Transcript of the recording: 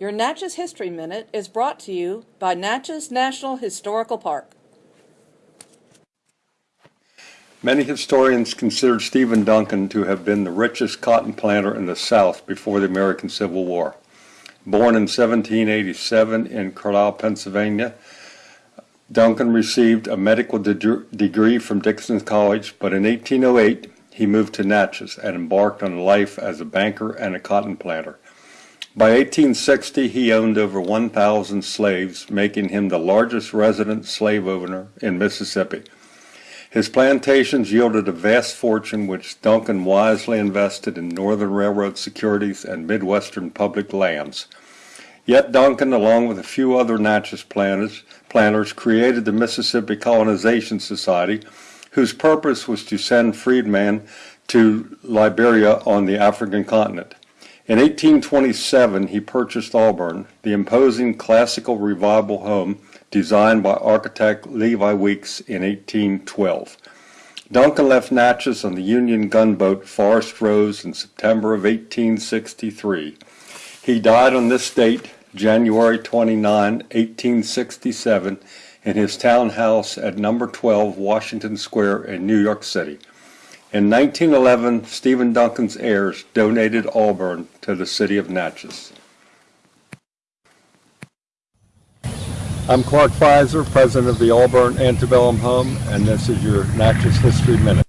Your Natchez History Minute is brought to you by Natchez National Historical Park. Many historians consider Stephen Duncan to have been the richest cotton planter in the South before the American Civil War. Born in 1787 in Carlisle, Pennsylvania, Duncan received a medical de degree from Dickinson College, but in 1808 he moved to Natchez and embarked on life as a banker and a cotton planter. By 1860, he owned over 1,000 slaves, making him the largest resident slave owner in Mississippi. His plantations yielded a vast fortune which Duncan wisely invested in Northern Railroad securities and Midwestern public lands. Yet Duncan, along with a few other Natchez planters, planters, created the Mississippi Colonization Society, whose purpose was to send freedmen to Liberia on the African continent. In 1827, he purchased Auburn, the imposing classical revival home designed by architect Levi Weeks in 1812. Duncan left Natchez on the Union gunboat Forest Rose in September of 1863. He died on this date, January 29, 1867, in his townhouse at number 12 Washington Square in New York City. In 1911, Stephen Duncan's heirs donated Auburn to the city of Natchez. I'm Clark Pfizer, president of the Auburn Antebellum Home, and this is your Natchez History Minute.